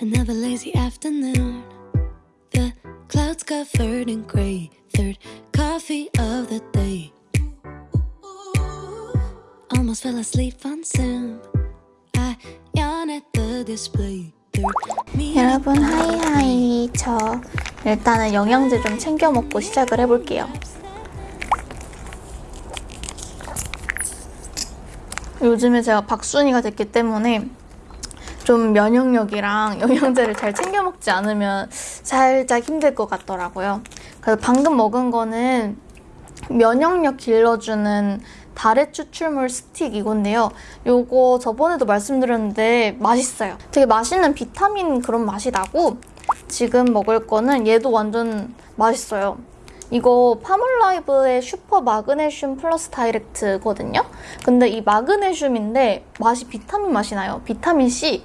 Another lazy afternoon. The clouds covered in gray. Third coffee of the day. Almost fell asleep on Zoom. I yawn at the display. 여러분 하이하이 저 일단은 영양제 좀 챙겨 먹고 시작을 해볼게요 요즘에 제가 밖순이가 됐기 때문에 좀 면역력이랑 영양제를 잘 챙겨 먹지 않으면 살짝 힘들 것 같더라고요 그래서 방금 먹은 거는 면역력 길러주는 다래 추출물 스틱 이건데요. 요거 저번에도 말씀드렸는데 맛있어요. 되게 맛있는 비타민 그런 맛이 나고 지금 먹을 거는 얘도 완전 맛있어요. 이거 파몰라이브의 슈퍼 마그네슘 플러스 다이렉트거든요. 근데 이 마그네슘인데 맛이 비타민 맛이 나요. 비타민 C.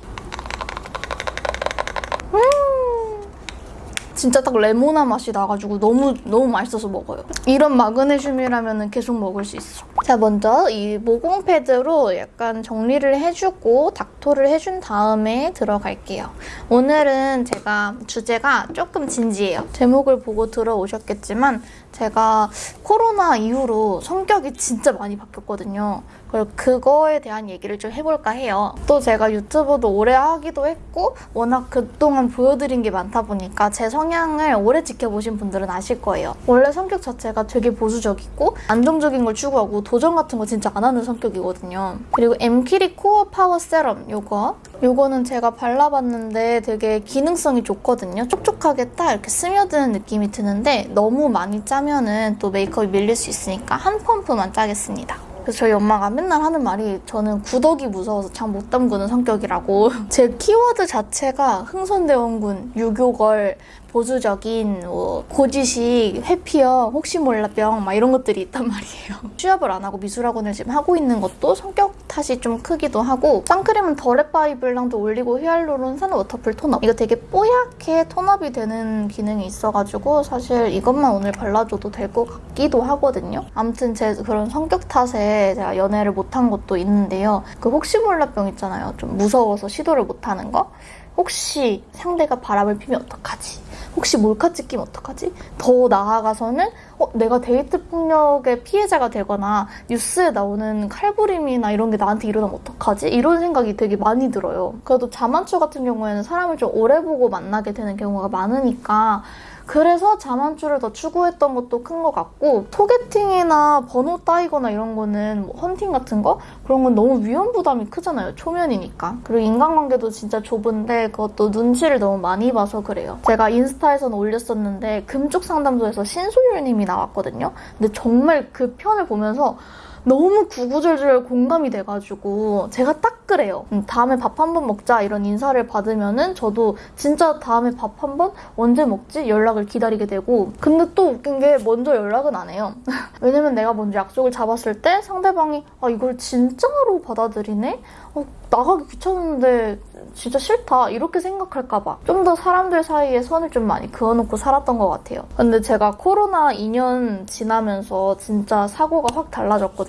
진짜 딱 레모나 맛이 나가지고 너무 너무 맛있어서 먹어요. 이런 마그네슘이라면 계속 먹을 수 있어. 자 먼저 이 모공 패드로 약간 정리를 해주고 닥토를 해준 다음에 들어갈게요. 오늘은 제가 주제가 조금 진지해요. 제목을 보고 들어오셨겠지만 제가 코로나 이후로 성격이 진짜 많이 바뀌었거든요. 그래서 그거에 대한 얘기를 좀 해볼까 해요. 또 제가 유튜브도 오래 하기도 했고 워낙 그동안 보여드린 게 많다 보니까 제 성향을 오래 지켜보신 분들은 아실 거예요. 원래 성격 자체가 되게 보수적이고 안정적인 걸 추구하고 도전 같은 거 진짜 안 하는 성격이거든요. 그리고 엠키리 코어 파워 세럼 요거 요거는 제가 발라봤는데 되게 기능성이 좋거든요. 촉촉하게 딱 이렇게 스며드는 느낌이 드는데 너무 많이 짜 면은 또 메이크업이 밀릴 수 있으니까 한 펌프만 짜겠습니다. 그래서 저희 엄마가 맨날 하는 말이 저는 구더기 무서워서 장 못 담그는 성격이라고 제 키워드 자체가 흥선대원군, 유교걸, 보수적인, 뭐 고지식, 회피형, 혹시 몰라병 막 이런 것들이 있단 말이에요. 취업을 안 하고 미술학원을 지금 하고 있는 것도 성격 탓이 좀 크기도 하고 선크림은 더랩바이블랑두 올리고 히알루론산 워터풀 톤업 이거 되게 뽀얗게 tone up이 되는 기능이 있어가지고 사실 이것만 오늘 발라줘도 될 것 같기도 하거든요. 아무튼 제 그런 성격 탓에 제가 연애를 못한 것도 있는데요. 그 혹시 몰라병 있잖아요. 좀 무서워서 시도를 못하는 거. 혹시 상대가 바람을 피면 어떡하지? 혹시 몰카 찍히면 어떡하지? 더 나아가서는 어, 내가 데이트 폭력의 피해자가 되거나 뉴스에 나오는 칼부림이나 이런 게 나한테 일어나면 어떡하지? 이런 생각이 되게 많이 들어요. 그래도 자만추 같은 경우에는 사람을 좀 오래 보고 만나게 되는 경우가 많으니까 그래서 자만추를 더 추구했던 것도 큰 것 같고 소개팅이나 번호 따이거나 이런 거는 뭐 헌팅 같은 거 그런 건 너무 위험 부담이 크잖아요. 초면이니까. 그리고 인간관계도 진짜 좁은데 그것도 눈치를 너무 많이 봐서 그래요. 제가 인스타에서는 올렸었는데 금쪽 상담소에서 신소율님이 나왔거든요. 근데 정말 그 편을 보면서 너무 구구절절 공감이 돼가지고 제가 딱 그래요. 음, 다음에 밥 한 번 먹자 이런 인사를 받으면 은 저도 진짜 다음에 밥 한 번 언제 먹지 연락을 기다리게 되고 근데 또 웃긴 게 먼저 연락은 안 해요. 왜냐면 내가 먼저 약속을 잡았을 때 상대방이 아 이걸 진짜로 받아들이네? 어, 나가기 귀찮은데 진짜 싫다 이렇게 생각할까 봐 좀 더 사람들 사이에 선을 좀 많이 그어놓고 살았던 것 같아요. 근데 제가 코로나 2년 지나면서 진짜 사고가 확 달라졌거든요.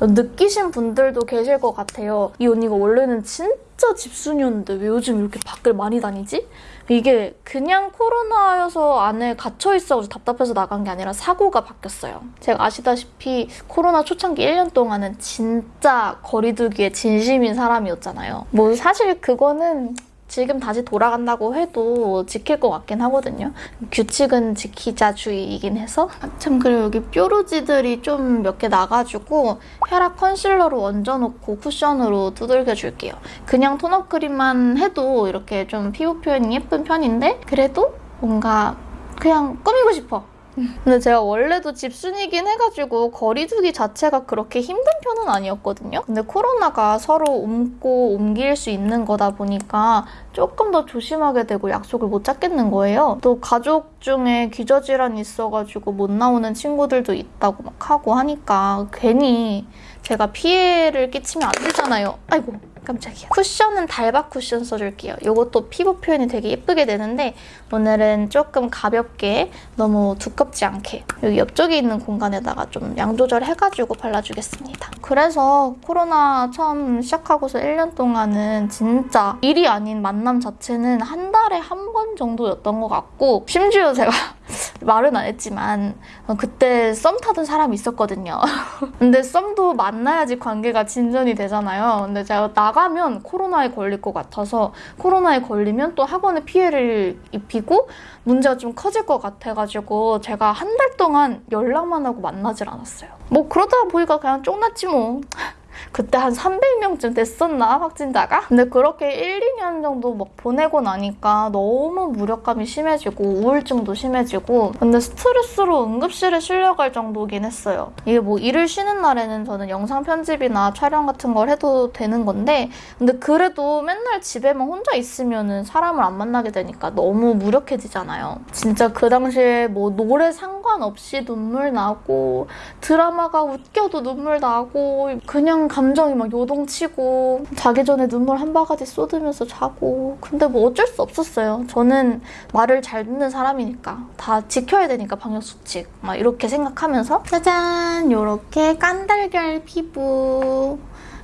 느끼신 분들도 계실 것 같아요. 이 언니가 원래는 진짜 집순이었는데 왜 요즘 이렇게 밖을 많이 다니지? 이게 그냥 코로나여서 안에 갇혀있어서 답답해서 나간 게 아니라 사고가 바뀌었어요. 제가 아시다시피 코로나 초창기 1년 동안은 진짜 거리두기에 진심인 사람이었잖아요. 뭐 사실 그거는 지금 다시 돌아간다고 해도 지킬 것 같긴 하거든요. 규칙은 지키자 주의이긴 해서. 참 그리고 여기 뾰루지들이 좀 몇 개 나가지고 혈압 컨실러로 얹어놓고 쿠션으로 두들겨줄게요. 그냥 톤업 크림만 해도 이렇게 좀 피부 표현이 예쁜 편인데 그래도 뭔가 그냥 꾸미고 싶어. 근데 제가 원래도 집순이긴 해가지고 거리 두기 자체가 그렇게 힘든 편은 아니었거든요. 근데 코로나가 서로 옮고 옮길 수 있는 거다 보니까 조금 더 조심하게 되고 약속을 못 잡겠는 거예요. 또 가족 중에 기저질환이 있어가지고 못 나오는 친구들도 있다고 막 하고 하니까 괜히 제가 피해를 끼치면 안 되잖아요. 아이고. 깜짝이야. 쿠션은 달박 쿠션 써줄게요. 이것도 피부 표현이 되게 예쁘게 되는데 오늘은 조금 가볍게 너무 두껍지 않게 여기 옆쪽에 있는 공간에다가 좀 양 조절해가지고 발라주겠습니다. 그래서 코로나 처음 시작하고서 1년 동안은 진짜 일이 아닌 만남 자체는 한 달에 한 번 정도였던 것 같고 심지어 제가 말은 안 했지만 어, 그때 썸 타던 사람이 있었거든요. 근데 썸도 만나야지 관계가 진전이 되잖아요. 근데 제가 나가면 코로나에 걸릴 것 같아서 코로나에 걸리면 또 학원에 피해를 입히고 문제가 좀 커질 것 같아가지고 제가 한 달 동안 연락만 하고 만나질 않았어요. 뭐 그러다 보니까 그냥 쫑났지 뭐. 그때 한 300명쯤 됐었나 확진자가? 근데 그렇게 1, 2년 정도 막 보내고 나니까 너무 무력감이 심해지고 우울증도 심해지고 근데 스트레스로 응급실에 실려갈 정도긴 했어요. 이게 뭐 일을 쉬는 날에는 저는 영상 편집이나 촬영 같은 걸 해도 되는 건데 근데 그래도 맨날 집에만 혼자 있으면은 사람을 안 만나게 되니까 너무 무력해지잖아요. 진짜 그 당시에 뭐 노래 상관없이 눈물 나고 드라마가 웃겨도 눈물 나고 그냥 감정이 막 요동치고 자기 전에 눈물 한 바가지 쏟으면서 자고. 근데 뭐 어쩔 수 없었어요. 저는 말을 잘 듣는 사람이니까. 다 지켜야 되니까 방역수칙 막 이렇게 생각하면서 짜잔! 요렇게 깐달걀 피부.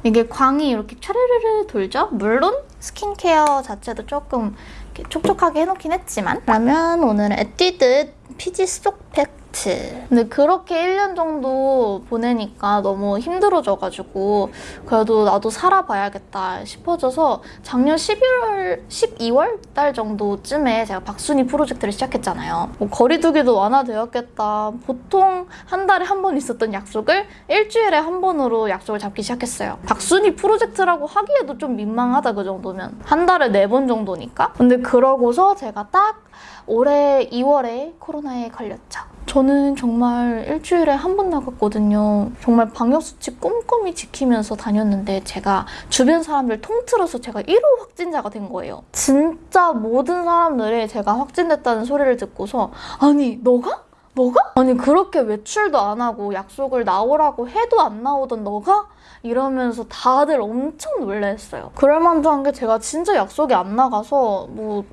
이게 광이 이렇게 차르르르 돌죠? 물론 스킨케어 자체도 조금 이렇게 촉촉하게 해놓긴 했지만. 그러면 오늘은 에뛰드 피지 쏙 팩트 근데 그렇게 1년 정도 보내니까 너무 힘들어져가지고 그래도 나도 살아봐야겠다 싶어져서 작년 11월, 12월 달 정도쯤에 제가 밖순이 프로젝트를 시작했잖아요. 뭐 거리 두기도 완화되었겠다. 보통 한 달에 한 번 있었던 약속을 일주일에 한 번으로 약속을 잡기 시작했어요. 밖순이 프로젝트라고 하기에도 좀 민망하다 그 정도면. 한 달에 네 번 정도니까. 근데 그러고서 제가 딱 올해 2월에 코로나에 걸렸죠. 저는 정말 일주일에 한 번 나갔거든요. 정말 방역수칙 꼼꼼히 지키면서 다녔는데 제가 주변 사람들 통틀어서 제가 1호 확진자가 된 거예요. 진짜 모든 사람들이 제가 확진됐다는 소리를 듣고서 아니 너가? 너가? 아니 그렇게 외출도 안 하고 약속을 나오라고 해도 안 나오던 너가? 이러면서 다들 엄청 놀랬어요. 그럴 만도 한 게 제가 진짜 약속이 안 나가서 뭐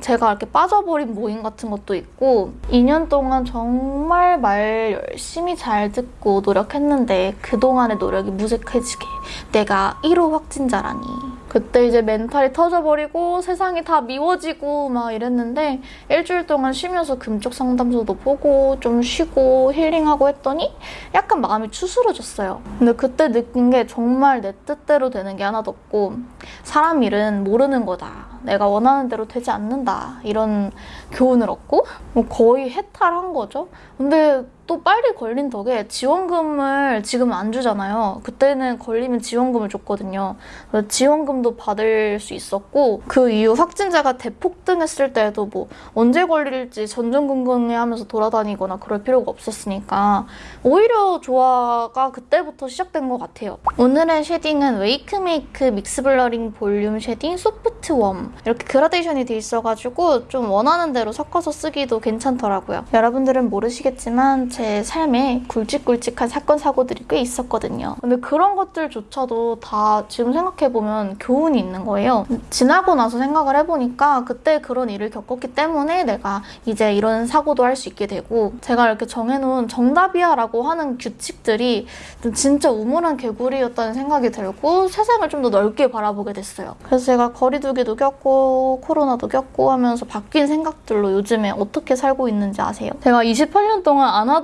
제가 이렇게 빠져버린 모임 같은 것도 있고 2년 동안 정말 말 열심히 잘 듣고 노력했는데 그동안의 노력이 무색해지게 내가 1호 확진자라니 그때 이제 멘탈이 터져버리고 세상이 다 미워지고 막 이랬는데 일주일 동안 쉬면서 금쪽 상담소도 보고 좀 쉬고 힐링하고 했더니 약간 마음이 추스러졌어요. 근데 그때 느낀 게 정말 내 뜻대로 되는 게 하나도 없고 사람 일은 모르는 거다. 내가 원하는 대로 되지 않는다. 이런 교훈을 얻고 뭐 거의 해탈한 거죠. 근데 또 빨리 걸린 덕에 지원금을 지금 안 주잖아요. 그때는 걸리면 지원금을 줬거든요. 지원금도 받을 수 있었고 그 이후 확진자가 대폭등했을 때도 뭐 언제 걸릴지 전전긍긍해 하면서 돌아다니거나 그럴 필요가 없었으니까 오히려 좋아가 그때부터 시작된 것 같아요. 오늘의 shading은 웨이크메이크 믹스 블러링 볼륨 쉐딩 소프트 웜 이렇게 그라데이션이 돼 있어가지고 좀 원하는 대로 섞어서 쓰기도 괜찮더라고요. 여러분들은 모르시겠지만 제 삶에 굵직굵직한 사건 사고들이 꽤 있었거든요. 근데 그런 것들조차도 다 지금 생각해보면 교훈이 있는 거예요. 지나고 나서 생각을 해보니까 그때 그런 일을 겪었기 때문에 내가 이제 이런 사고도 할 수 있게 되고 제가 이렇게 정해놓은 정답이야 라고 하는 규칙들이 진짜 우물한 개구리였다는 생각이 들고 세상을 좀 더 넓게 바라보게 됐어요. 그래서 제가 거리두기도 겪고 코로나도 겪고 하면서 바뀐 생각들로 요즘에 어떻게 살고 있는지 아세요? 제가 28년 동안 안 하던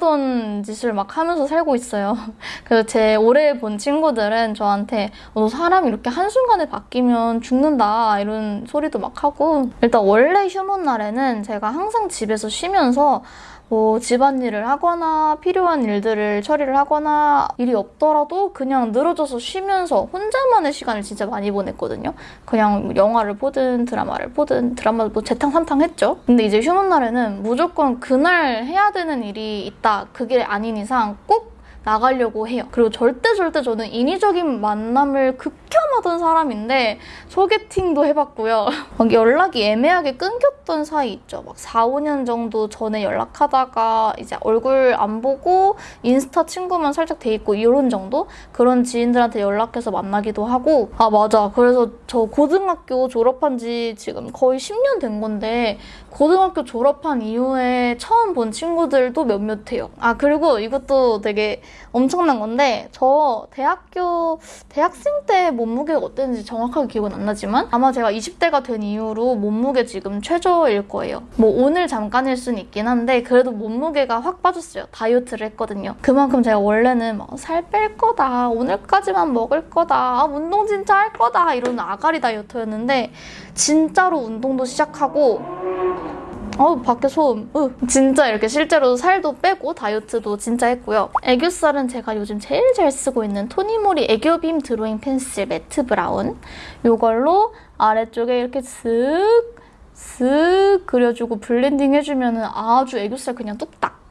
짓을 막 하면서 살고 있어요. 그래서 제 오래 본 친구들은 저한테 어, 너 사람이 이렇게 한순간에 바뀌면 죽는다 이런 소리도 막 하고 일단 원래 휴문 날에는 제가 항상 집에서 쉬면서 뭐 집안일을 하거나 필요한 일들을 처리를 하거나 일이 없더라도 그냥 늘어져서 쉬면서 혼자만의 시간을 진짜 많이 보냈거든요. 그냥 영화를 보든 드라마를 보든 드라마도 뭐 재탕삼탕 했죠. 근데 이제 휴문 날에는 무조건 그날 해야 되는 일이 있다. 그게 아닌 이상 꼭 나가려고 해요. 그리고 절대 절대 저는 인위적인 만남을 극혐 하던 사람인데 소개팅도 해봤고요. 막 연락이 애매하게 끊겼던 사이 있죠. 막 4, 5년 정도 전에 연락하다가 이제 얼굴 안 보고 인스타 친구만 살짝 돼 있고 이런 정도? 그런 지인들한테 연락해서 만나기도 하고 아 맞아. 그래서 저 고등학교 졸업한 지 지금 거의 10년 된 건데 고등학교 졸업한 이후에 처음 본 친구들도 몇몇 해요. 아 그리고 이것도 되게 엄청난 건데 저 대학교 대학생 때 몸무게가 어땠는지 정확하게 기억은 안 나지만 아마 제가 20대가 된 이후로 몸무게 지금 최저일 거예요. 뭐 오늘 잠깐일 수는 있긴 한데 그래도 몸무게가 확 빠졌어요. 다이어트를 했거든요. 그만큼 제가 원래는 살뺄 거다. 오늘까지만 먹을 거다. 아, 운동 진짜 할 거다. 이런 아가리 다이어트였는데 진짜로 운동도 시작하고 어우 밖에 소음. 으. 진짜 이렇게 실제로 살도 빼고 다이어트도 진짜 했고요. 애교살은 제가 요즘 제일 잘 쓰고 있는 토니모리 애교빔 드로잉 펜슬 매트 브라운. 이걸로 아래쪽에 이렇게 쓱쓱 그려주고 블렌딩 해주면 아주 애교살 그냥 뚝딱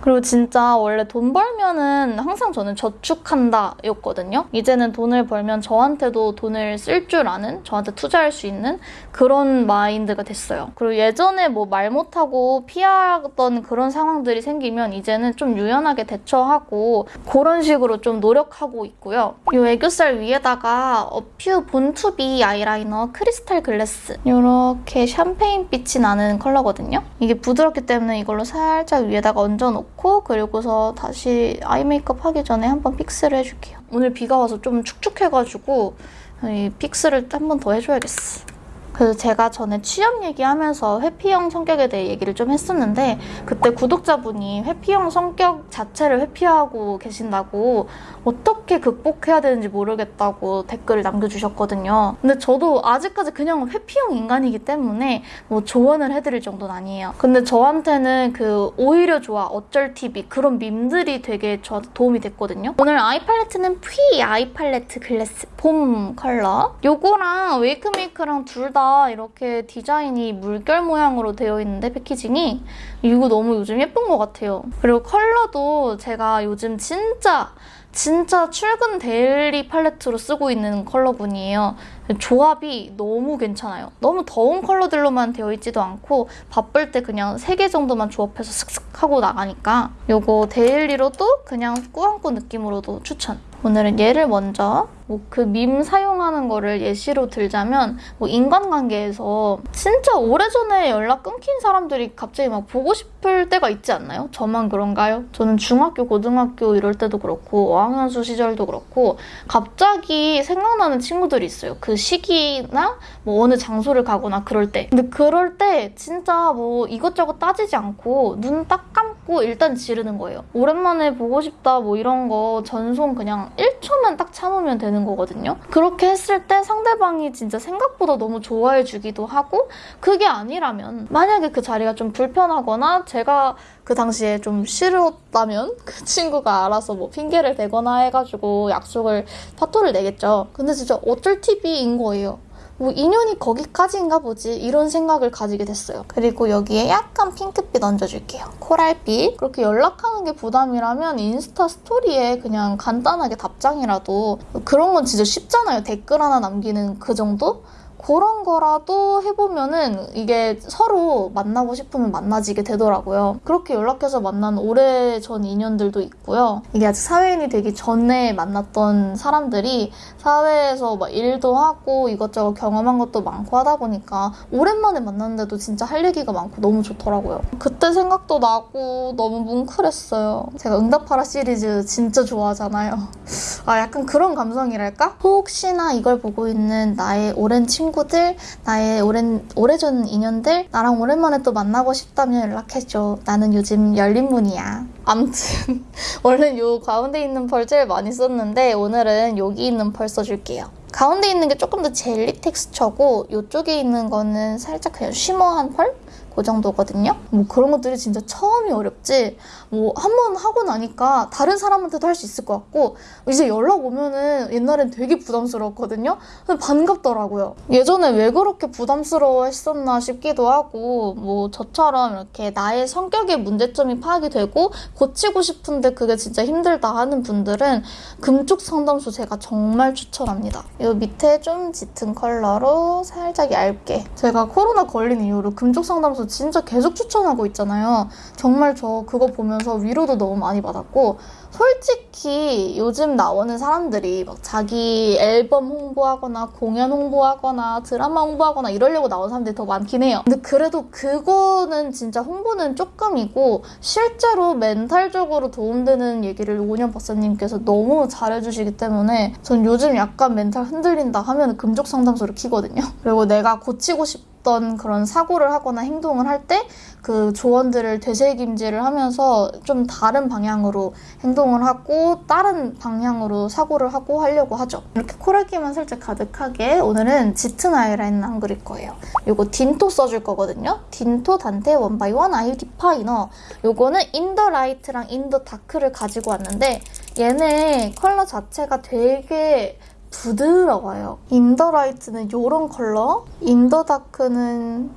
그리고 진짜 원래 돈 벌면은 항상 저는 저축한다 였거든요. 이제는 돈을 벌면 저한테도 돈을 쓸 줄 아는, 저한테 투자할 수 있는 그런 마인드가 됐어요. 그리고 예전에 뭐 말 못하고 피하던 그런 상황들이 생기면 이제는 좀 유연하게 대처하고 그런 식으로 좀 노력하고 있고요. 이 애교살 위에다가 어퓨 본투비 아이라이너 크리스탈 글래스 이렇게 샴페인 빛이 나는 컬러거든요. 이게 부드럽기 때문에 이걸로 살짝 위에다가 얹어놓고 놓고 그리고서 다시 eye 메이크업 하기 전에 한번 fix를 해줄게요. 오늘 비가 와서 좀 축축해가지고 이 fix를 한 번 더 해줘야겠어. 그래서 제가 전에 취업 얘기하면서 회피형 성격에 대해 얘기를 좀 했었는데 그때 구독자분이 회피형 성격 자체를 회피하고 계신다고 어떻게 극복해야 되는지 모르겠다고 댓글을 남겨주셨거든요. 근데 저도 아직까지 그냥 회피형 인간이기 때문에 뭐 조언을 해드릴 정도는 아니에요. 근데 저한테는 그 오히려 좋아 어쩔 TV 그런 밈들이 되게 저한테 도움이 됐거든요. 오늘 eye 팔레트는 피 아이 팔레트 글래스 봄 컬러 요거랑 웨이크메이크랑 둘다 이렇게 디자인이 물결 모양으로 되어 있는데 packaging이 이거 너무 요즘 예쁜 것 같아요. 그리고 컬러도 제가 요즘 진짜 진짜 출근 daily 팔레트로 쓰고 있는 컬러군이에요. 조합이 너무 괜찮아요. 너무 더운 컬러들로만 되어 있지도 않고 바쁠 때 그냥 3개 정도만 조합해서 슥슥 하고 나가니까 이거 daily로도 그냥 꾸안꾸 느낌으로도 추천. 오늘은 얘를 먼저 뭐 그 밈 사용하는 거를 예시로 들자면 뭐 인간관계에서 진짜 오래전에 연락 끊긴 사람들이 갑자기 막 보고 싶을 때가 있지 않나요? 저만 그런가요? 저는 중학교, 고등학교 이럴 때도 그렇고 어학연수 시절도 그렇고 갑자기 생각나는 친구들이 있어요. 그 시기나 뭐 어느 장소를 가거나 그럴 때. 근데 그럴 때 진짜 뭐 이것저것 따지지 않고 눈 딱 감고 일단 지르는 거예요. 오랜만에 보고 싶다 뭐 이런 거 전송 그냥 1초만 딱 참으면 되는 거거든요. 그렇게 했을 때 상대방이 진짜 생각보다 너무 좋아해 주기도 하고 그게 아니라면 만약에 그 자리가 좀 불편하거나 제가 그 당시에 좀 싫었다면 그 친구가 알아서 뭐 핑계를 대거나 해가지고 약속을 파토를 내겠죠. 근데 진짜 어쩔 TV인 거예요. 뭐 인연이 거기까지인가 보지 이런 생각을 가지게 됐어요. 그리고 여기에 약간 핑크빛 얹어줄게요. 코랄빛. 그렇게 연락하는 게 부담이라면 인스타 스토리에 그냥 간단하게 답장이라도 그런 건 진짜 쉽잖아요. 댓글 하나 남기는 그 정도? 그런 거라도 해보면은 이게 서로 만나고 싶으면 만나지게 되더라고요. 그렇게 연락해서 만난 오래전 인연들도 있고요. 이게 아직 사회인이 되기 전에 만났던 사람들이 사회에서 막 일도 하고 이것저것 경험한 것도 많고 하다 보니까 오랜만에 만났는데도 진짜 할 얘기가 많고 너무 좋더라고요. 그 때 생각도 나고 너무 뭉클했어요. 제가 응답하라 시리즈 진짜 좋아하잖아요. 아 약간 그런 감성이랄까? 혹시나 이걸 보고 있는 나의 오랜 친구 친구들, 나의 오랜, 오래전 인연들, 나랑 오랜만에 또 만나고 싶다면 연락해줘. 나는 요즘 열린 문이야. 암튼 원래 요 가운데 있는 펄 제일 많이 썼는데 오늘은 여기 있는 펄 써줄게요. 가운데 있는 게 조금 더 젤리 텍스처고 이쪽에 있는 거는 살짝 그냥 쉬머한 펄? 그 정도거든요. 뭐 그런 것들이 진짜 처음이 어렵지. 뭐 한 번 하고 나니까 다른 사람한테도 할 수 있을 것 같고 이제 연락 오면은 옛날엔 되게 부담스러웠거든요. 근데 반갑더라고요. 예전에 왜 그렇게 부담스러워 했었나 싶기도 하고 뭐 저처럼 이렇게 나의 성격의 문제점이 파악이 되고 고치고 싶은데 그게 진짜 힘들다 하는 분들은 금쪽 상담소 제가 정말 추천합니다. 이 밑에 좀 짙은 컬러로 살짝 얇게 제가 코로나 걸린 이후로 금쪽 상담소 진짜 계속 추천하고 있잖아요. 정말 저 그거 보면서 위로도 너무 많이 받았고 솔직히 요즘 나오는 사람들이 막 자기 앨범 홍보하거나 공연 홍보하거나 드라마 홍보하거나 이러려고 나온 사람들이 더 많긴 해요. 근데 그래도 그거는 진짜 홍보는 조금이고 실제로 멘탈적으로 도움되는 얘기를 오년 박사님께서 너무 잘해주시기 때문에 전 요즘 약간 멘탈 흔들린다 하면 금족 상담소를 키거든요. 그리고 내가 고치고 싶 던 그런 사고를 하거나 행동을 할 때 그 조언들을 되새김질을 하면서 좀 다른 방향으로 행동을 하고 다른 방향으로 사고를 하고 하려고 하죠. 이렇게 코랄기만 살짝 가득하게 오늘은 짙은 아이라인 안 그릴 거예요. 요거 딘토 써줄 거거든요. 딘토 단테 one by one eye definer 요거는 인더 라이트랑 인더 다크를 가지고 왔는데 얘네 컬러 자체가 되게 부드러워요. in the light는 요런 컬러, in the dark는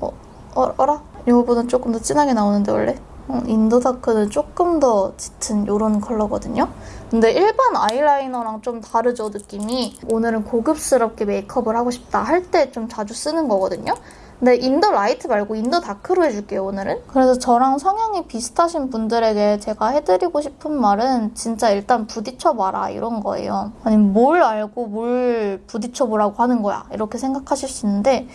어, 어, 어라? 이거보다 조금 더 진하게 나오는데 원래? 어, in the dark는 조금 더 짙은 요런 컬러거든요. 근데 일반 아이라이너랑 좀 다르죠, 느낌이. 오늘은 고급스럽게 메이크업을 하고 싶다 할 때 좀 자주 쓰는 거거든요. 근데 in the light 말고 in the dark로 해줄게요, 오늘은. 그래서 저랑 성향이 비슷하신 분들에게 제가 해드리고 싶은 말은 진짜 일단 부딪혀봐라, 이런 거예요. 아니, 뭘 알고 뭘 부딪혀보라고 하는 거야. 이렇게 생각하실 수 있는데,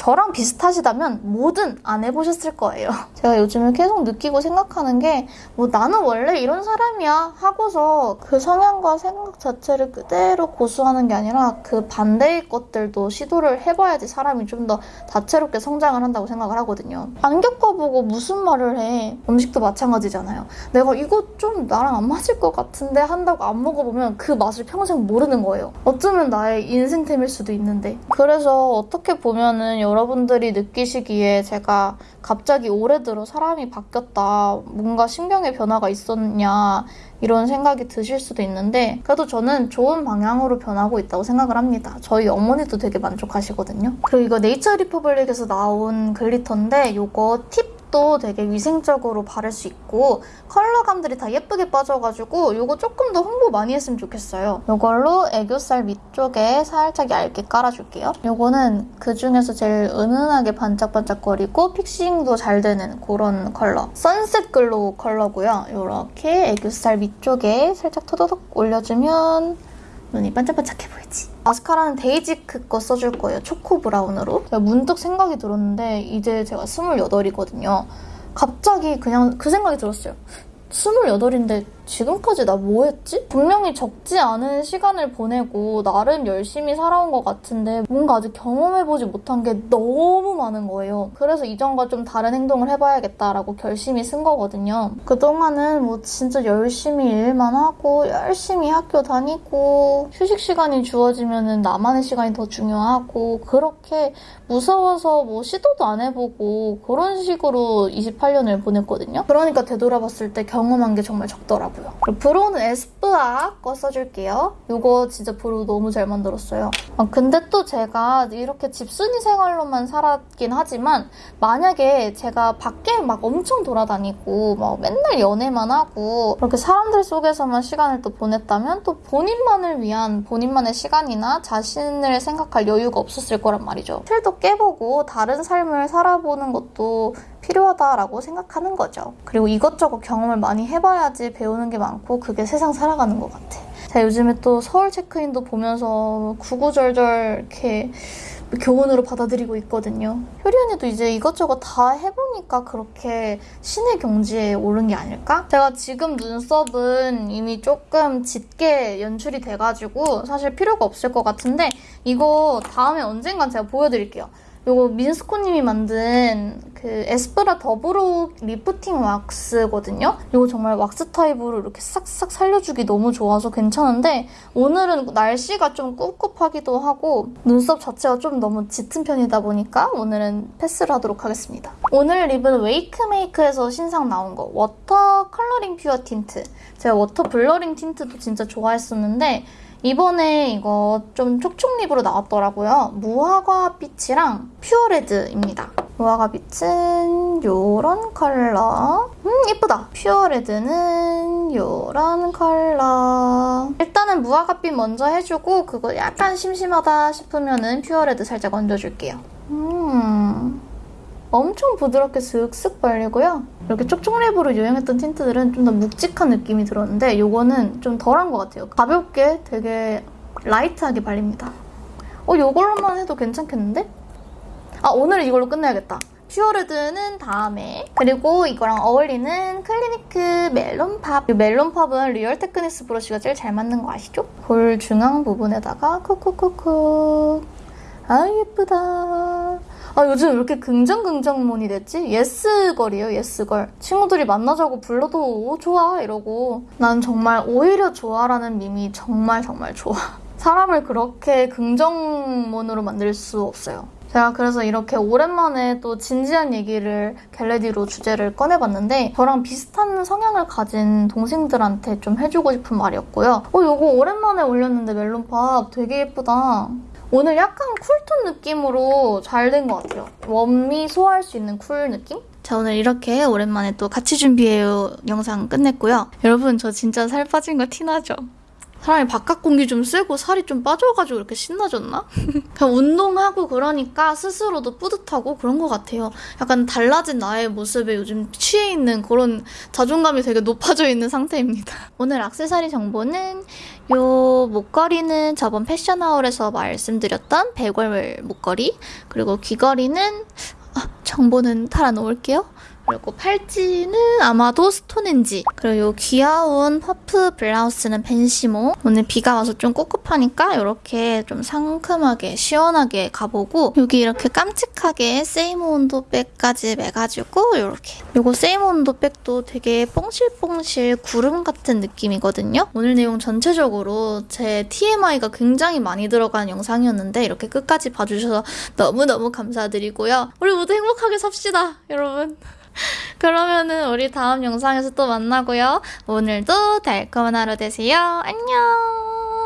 저랑 비슷하시다면 뭐든 안 해보셨을 거예요. 제가 요즘에 계속 느끼고 생각하는 게 뭐 나는 원래 이런 사람이야 하고서 그 성향과 생각 자체를 그대로 고수하는 게 아니라 그 반대의 것들도 시도를 해봐야지 사람이 좀 더 다채롭게 성장을 한다고 생각을 하거든요. 안 겪어보고 무슨 말을 해. 음식도 마찬가지잖아요. 내가 이거 좀 나랑 안 맞을 것 같은데 한다고 안 먹어보면 그 맛을 평생 모르는 거예요. 어쩌면 나의 인생템일 수도 있는데. 그래서 어떻게 보면은 여러분들이 느끼시기에 제가 갑자기 올해 들어 사람이 바뀌었다. 뭔가 신경의 변화가 있었냐. 이런 생각이 드실 수도 있는데 그래도 저는 좋은 방향으로 변하고 있다고 생각을 합니다. 저희 어머니도 되게 만족하시거든요. 그리고 이거 네이처 리퍼블릭에서 나온 glitter인데 이거 팁 도 되게 위생적으로 바를 수 있고 컬러감들이 다 예쁘게 빠져가지고 이거 조금 더 홍보 많이 했으면 좋겠어요. 이걸로 애교살 밑쪽에 살짝 얇게 깔아줄게요. 이거는 그중에서 제일 은은하게 반짝반짝거리고 fixing도 잘 되는 그런 컬러. sunset glow 컬러고요. 이렇게 애교살 밑쪽에 살짝 토도독 올려주면 눈이 반짝반짝해 보이지. 마스카라는 데이지크 거 써줄 거예요. choco brown으로. 제가 문득 생각이 들었는데 이제 제가 28이거든요. 갑자기 그냥 그 생각이 들었어요. 28인데 지금까지 나 뭐 했지? 분명히 적지 않은 시간을 보내고 나름 열심히 살아온 것 같은데 뭔가 아직 경험해보지 못한 게 너무 많은 거예요. 그래서 이전과 좀 다른 행동을 해봐야겠다라고 결심이 선 거거든요. 그동안은 뭐 진짜 열심히 일만 하고 열심히 학교 다니고 휴식 시간이 주어지면 나만의 시간이 더 중요하고 그렇게 무서워서 뭐 시도도 안 해보고 그런 식으로 28년을 보냈거든요. 그러니까 되돌아봤을 때 경험한 게 정말 적더라고요. brow는 에스쁘아 거 써줄게요. 이거 진짜 brow 너무 잘 만들었어요. 아, 근데 또 제가 이렇게 집순이 생활로만 살았긴 하지만 만약에 제가 밖에 막 엄청 돌아다니고 막 맨날 연애만 하고 그렇게 사람들 속에서만 시간을 또 보냈다면 또 본인만을 위한 본인만의 시간이나 자신을 생각할 여유가 없었을 거란 말이죠. 틀도 깨보고 다른 삶을 살아보는 것도 필요하다라고 생각하는 거죠. 그리고 이것저것 경험을 많이 해봐야지 배우는 게 많고 그게 세상 살아가는 것 같아. 제가 요즘에 또 서울 체크인도 보면서 구구절절 이렇게 교훈으로 받아들이고 있거든요. 효리 언니도 이제 이것저것 다 해보니까 그렇게 신의 경지에 오른 게 아닐까? 제가 지금 눈썹은 이미 조금 짙게 연출이 돼가지고 사실 필요가 없을 것 같은데 이거 다음에 언젠간 제가 보여드릴게요. 요거 민스코님이 만든 그 에스쁘아 the brow lifting wax거든요. 요거 정말 wax 타입으로 이렇게 싹싹 살려주기 너무 좋아서 괜찮은데 오늘은 날씨가 좀 꿉꿉하기도 하고 눈썹 자체가 좀 너무 짙은 편이다 보니까 오늘은 패스를 하도록 하겠습니다. 오늘 lip은 웨이크메이크에서 신상 나온 거 water coloring pure tint. 제가 water blurring tint도 진짜 좋아했었는데 이번에 이거 좀 촉촉lip으로 나왔더라고요. 무화과 빛이랑 pure red입니다. 무화과 빛은 요런 컬러. 음, 예쁘다. pure red는 요런 컬러. 일단은 무화과 빛 먼저 해주고 그거 약간 심심하다 싶으면 은 pure red 살짝 얹어줄게요. 음. 엄청 부드럽게 슥슥 발리고요. 이렇게 쪽쪽랩으로 유행했던 tint들은 좀 더 묵직한 느낌이 들었는데 이거는 좀 덜한 것 같아요. 가볍게 되게 light하게 발립니다. 어, 이걸로만 해도 괜찮겠는데? 아, 오늘 이걸로 끝내야겠다. pure red는 다음에 그리고 이거랑 어울리는 클리니크 melon pop 이 melon pop은 Real Techniques 브러쉬가 제일 잘 맞는 거 아시죠? 볼 중앙 부분에다가 콕콕콕콕 아 예쁘다 아 요즘 왜 이렇게 긍정 긍정몬이 됐지? yes girl이에요 yes girl 친구들이 만나자고 불러도 오 좋아 이러고 난 정말 오히려 좋아라는 밈이 정말 정말 좋아 사람을 그렇게 긍정몬으로 만들 수 없어요 제가 그래서 이렇게 오랜만에 또 진지한 얘기를 get ready로 주제를 꺼내봤는데 저랑 비슷한 성향을 가진 동생들한테 좀 해주고 싶은 말이었고요. 어, 요거 오랜만에 올렸는데 melon pop 되게 예쁘다. 오늘 약간 cool tone 느낌으로 잘 된 것 같아요. warm이 소화할 수 있는 cool 느낌? 자 오늘 이렇게 오랜만에 또 같이 준비해요 영상 끝냈고요. 여러분 저 진짜 살 빠진 거 티나죠? 사람이 바깥 공기 좀 쐬고 살이 좀 빠져가지고 이렇게 신나졌나? 그냥 운동하고 그러니까 스스로도 뿌듯하고 그런 것 같아요. 약간 달라진 나의 모습에 요즘 취해 있는 그런 자존감이 되게 높아져 있는 상태입니다. 오늘 악세사리 정보는 요 목걸이는 저번 패션 haul에서 말씀드렸던 백월 목걸이 그리고 귀걸이는 아, 정보는 달아놓을게요. 그리고 팔찌는 아마도 스톤헨지. 그리고 요 귀여운 퍼프 블라우스는 벤시모. 오늘 비가 와서 좀 꿉꿉하니까 이렇게 좀 상큼하게 시원하게 가보고 여기 이렇게 깜찍하게 세이모 온도 백까지 매가지고 이렇게. 요거 세이모 온도 백도 되게 뽕실뽕실 구름 같은 느낌이거든요. 오늘 내용 전체적으로 제 TMI가 굉장히 많이 들어간 영상이었는데 이렇게 끝까지 봐주셔서 너무너무 감사드리고요. 우리 모두 행복하게 삽시다 여러분 그러면은 우리 다음 영상에서 또 만나고요. 오늘도 달콤한 하루 되세요. 안녕!